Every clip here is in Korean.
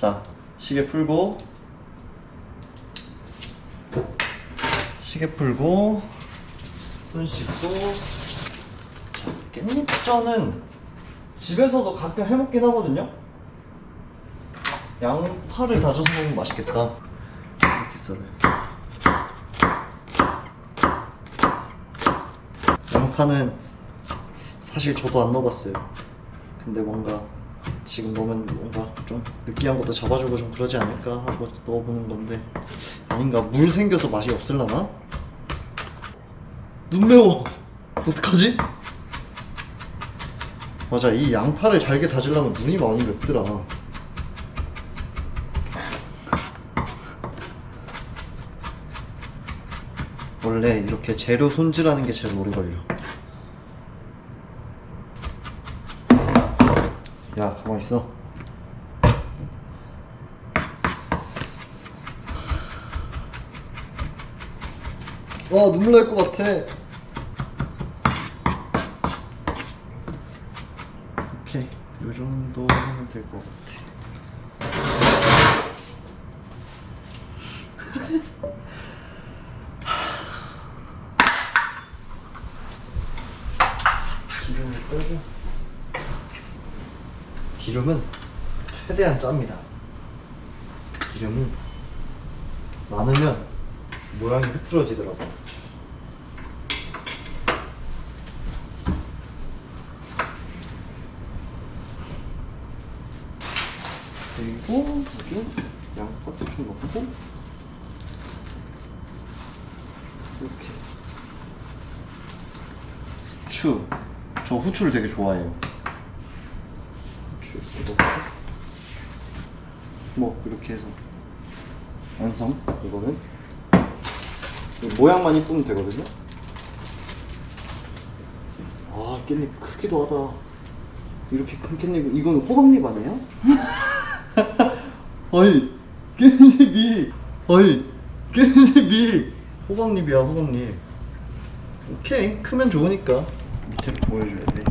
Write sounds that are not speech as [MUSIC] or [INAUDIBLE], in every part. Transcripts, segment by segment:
자 시계 풀고. 시계 풀고. 손 씻고. 자 깻잎전은 집에서도 가끔 해먹긴 하거든요? 양파를 다져서 먹으면 맛있겠다. 이렇게 썰어요. 양파는 사실 저도 안 넣어봤어요. 근데 뭔가 지금 넣으면 뭔가 좀 느끼한 것도 잡아주고 좀 그러지 않을까 하고 넣어보는 건데. 아닌가? 물 생겨서 맛이 없을라나? 눈 매워. [LAUGHS] 어떡하지? 맞아 이 양파를 잘게 다지려면 눈이 많이 맵더라. 원래 이렇게 재료 손질하는 게 제일 오래 걸려 가만 있어. 와 눈물 날 것 같아. 오케이. 요 정도 하면 될 것 같아 기름을 빼고 기름은 최대한 짭니다. 기름이 많으면 모양이 흐트러지더라고요. 그리고 여기 양파 대충 넣고 이렇게. 후추. 저 후추를 되게 좋아해요 후추 이렇게 넣고 뭐 이렇게 해서. 완성. 이거는. 모양만 이쁘면 되거든요. 아 깻잎 크기도 하다. 이렇게 큰 깻잎 이건 호박잎 아니에요? [LAUGHS] 어이 깻잎이 어이 깻잎이. 호박잎이야 호박잎. 오케이 크면 좋으니까. 밑에를 보여줘야 돼.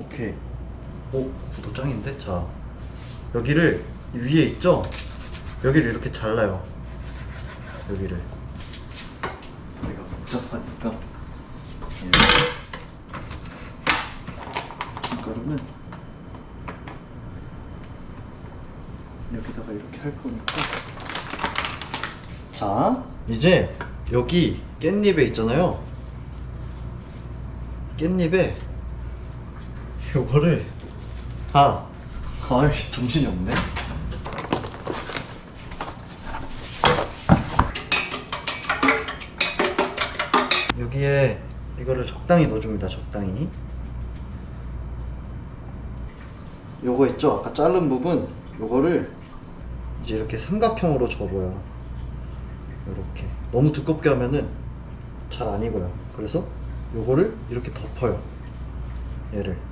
오케이. 오 구도 짱인데? 자 여기를 위에 있죠? 여기를 이렇게 잘라요. 여기를. 여기가 복잡하니까 얘를 김가루는 여기다가 이렇게 할 거니까. 자 이제 여기 깻잎에 있잖아요. 깻잎에 요거를 아 아이씨 정신이 없네. 여기에 이거를 적당히 넣어줍니다 적당히. 요거 있죠? 아까 자른 부분 요거를 이제 이렇게 삼각형으로 접어요. 이렇게. 너무 두껍게 하면은 잘안 익어요. 그래서 요거를 이렇게 덮어요 얘를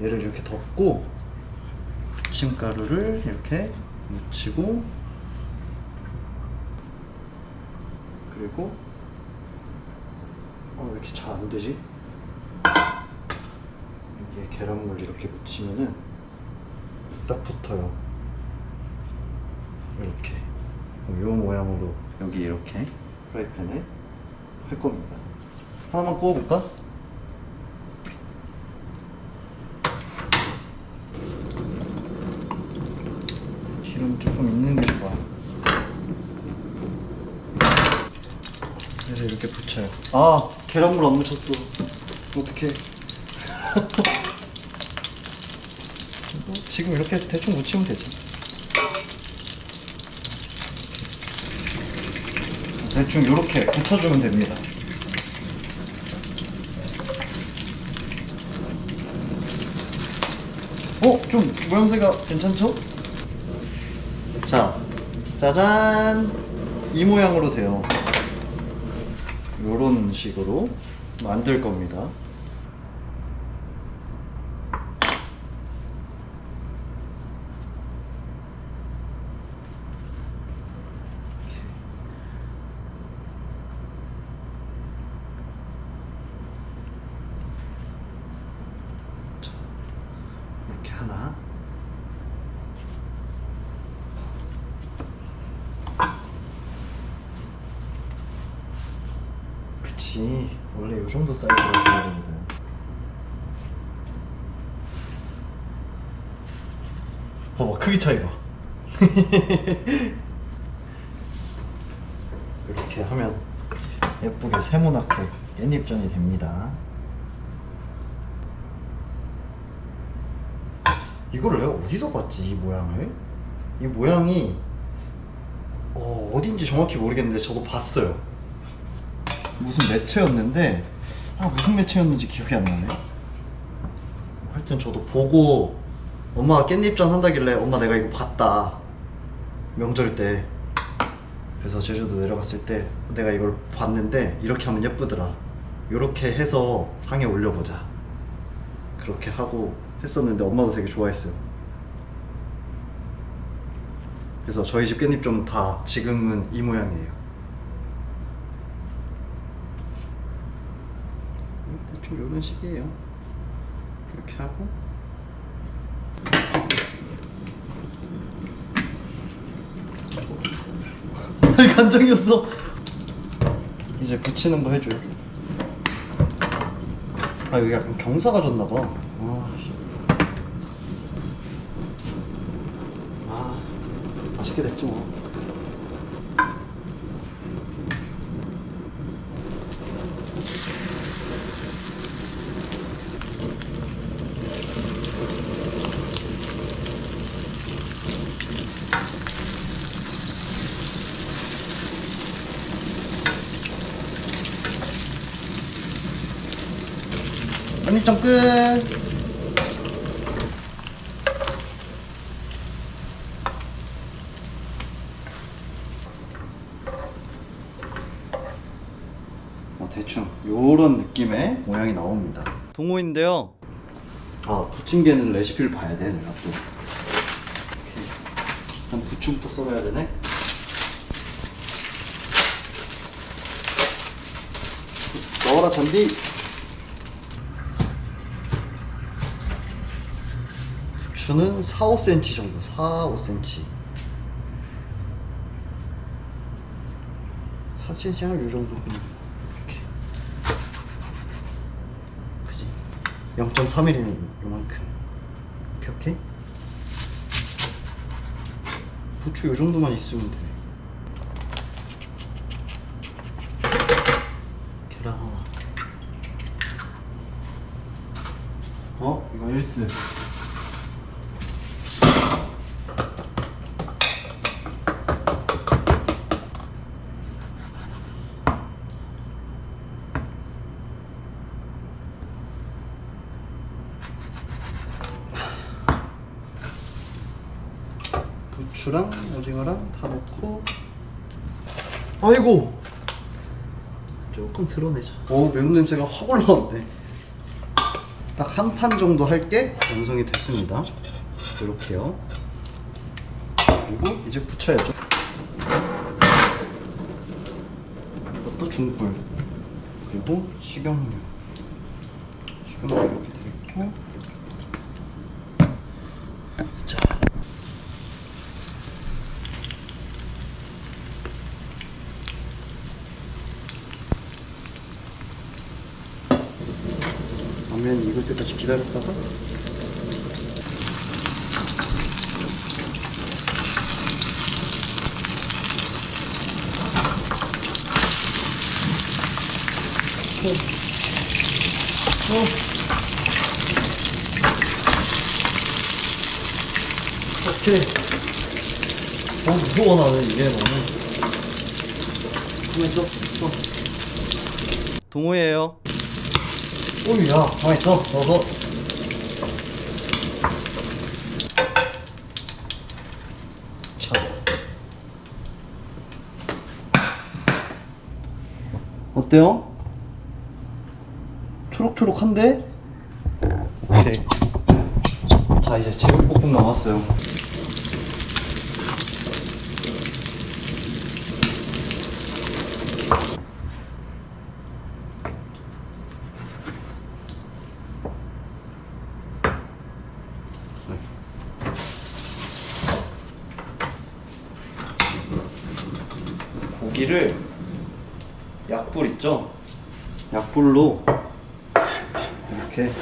얘를 이렇게 덮고 부침가루를 이렇게 묻히고 그리고 어, 왜 이렇게 잘 안 되지? 여기에 계란물 이렇게 묻히면은 딱 붙어요. 이렇게 이 모양으로 여기 이렇게 프라이팬에 할 겁니다. 하나만 구워볼까? 기름 조금 있는 게 좋아. 그래서 이렇게 붙여요. 아 계란물 안 묻혔어. 어떡해. 뭐, [LAUGHS] 지금 이렇게 대충 묻히면 되지. 대충 이렇게 붙여주면 됩니다. 어? 좀 모양새가 괜찮죠? 자, 짜잔! 이 모양으로 돼요. 요런 식으로 만들 겁니다. 자, 이렇게 하나 아니지 원래 요 정도 사이즈로 줘야 되거든 봐봐 크기 차이가. [LAUGHS] 이렇게 하면 예쁘게 세모나게 깻잎전이 됩니다. 이걸 내가 어디서 봤지 이 모양을? 이 모양이 어, 어딘지 정확히 모르겠는데 저도 봤어요 무슨 매체였는데 아 무슨 매체였는지 기억이 안 나네. 하여튼 저도 보고 엄마가 깻잎전 한다길래 엄마 내가 이거 봤다. 명절 때. 그래서 제주도 내려갔을 때 내가 이걸 봤는데 이렇게 하면 예쁘더라. 이렇게 해서 상에 올려보자. 그렇게 하고 했었는데 엄마도 되게 좋아했어요. 그래서 저희 집 깻잎 좀 다 지금은 이 모양이에요 대충 이런 식이에요. 이렇게 하고. 간장이었어. 이제 붙이는 거 해줘요. 아 여기 약간 경사가 졌나봐. 아, 씨. 아 맛있게 됐지 뭐 편집점 끝. 어, 대충 요런 느낌의 모양이 나옵니다. 동호인데요. 아 부침개는 레시피를 봐야 돼 내가 또. 이렇게. 일단 부침부터 썰어야 되네? 넣어라 잔디 부추는 4, 5cm 정도. 4, 5cm 4cm 하면 요 정도. 그냥 이렇게. 그지? 0.3mm는 요만큼. 오케이? 부추 요 정도만 있으면 돼 계란 하나. 어? 이거 일스 부추랑 오징어랑 다 넣고. 아이고! 조금 드러내자. 오 매운 냄새가 확 올라왔네. 딱 한 판 정도 할 게. 완성이 됐습니다. 이렇게요. 그리고 이제 부쳐야죠. 이것도 중불. 그리고 식용유. 식용유 이렇게 되어 있고 자 라면 익을 때까지 기다렸다가 어. 어. 오케이. 너무 무서워 나는 이게 너무. 가만 있어. 어. 동호예요. 오야. 가만 있어. 넣어서. 자 어때요? 초록초록한데? 오케이. 자 이제 제육볶음 남았어요 고기를 약불 있죠? 약불로 이렇게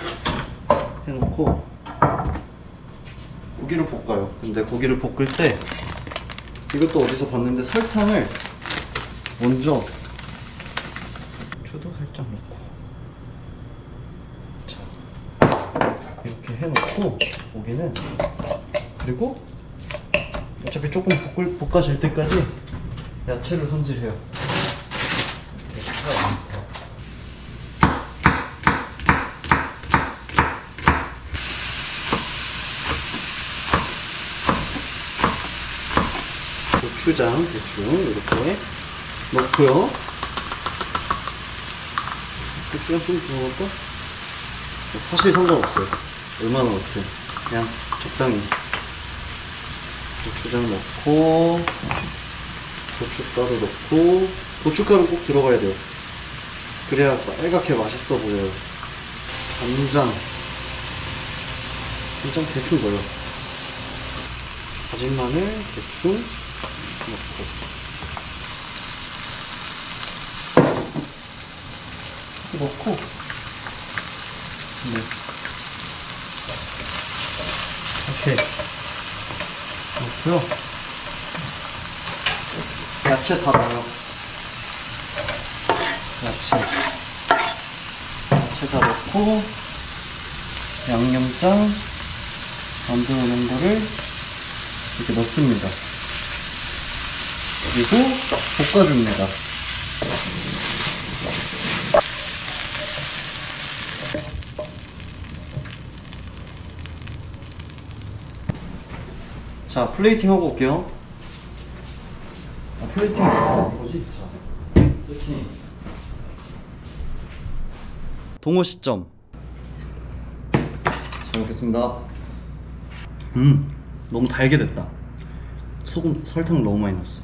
해놓고 고기를 볶아요. 근데 고기를 볶을 때 이것도 어디서 봤는데 설탕을 먼저 추도 살짝 넣고 자 이렇게 해놓고 고기는 그리고 어차피 조금 볶을, 볶아질 때까지 야채를 손질해요. 고추장 대충 이렇게 넣고요. 고추장 좀더 넣을까? 사실 상관없어요. 얼마나 넣든 그냥 적당히 고추장 넣고 고춧가루 넣고 고춧가루 꼭 들어가야 돼요. 그래야 빨갛게 맛있어 보여요. 간장 간장 대충 넣어요. 다진 마늘 대충 넣고 넣고 네. 이렇게 넣고요 야채 다 넣어요 야채 야채 다 넣고 양념장 만들어 놓은 거를 이렇게 넣습니다. 그리고 볶아줍니다. 자, 플레이팅 하고 올게요. 뭐지? 자, 세팅. 동호 시점. 잘 먹겠습니다. 음, 너무 달게 됐다. 소금, 설탕 너무 많이 넣었어.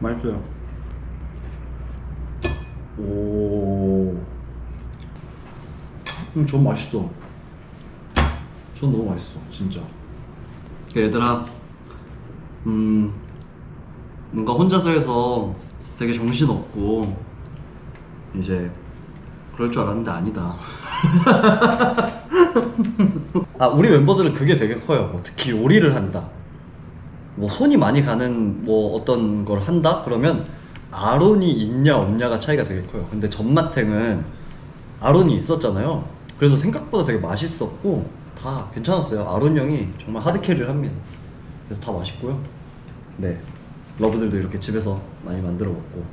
맛있어요. 오, 음, 전 맛있어. 전 너무 맛있어, 진짜. 얘들아, 음, 뭔가 혼자서 해서 되게 정신없고, 이제, 그럴 줄 알았는데 아니다. [LAUGHS] 아, 우리 멤버들은 그게 되게 커요. 뭐 특히 요리를 한다. 뭐 손이 많이 가는 뭐 어떤 걸 한다? 그러면 아론이 있냐 없냐가 차이가 되게 커요. 근데 전마탱은 아론이 있었잖아요. 그래서 생각보다 되게 맛있었고 다 괜찮았어요. 아론 형이 정말 하드 캐리를 합니다. 그래서 다 맛있고요. 네. 러브들도 이렇게 집에서 많이 만들어 먹고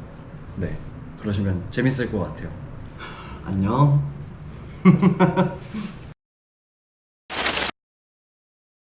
네. 그러시면 재밌을 것 같아요. 안녕. [LAUGHS]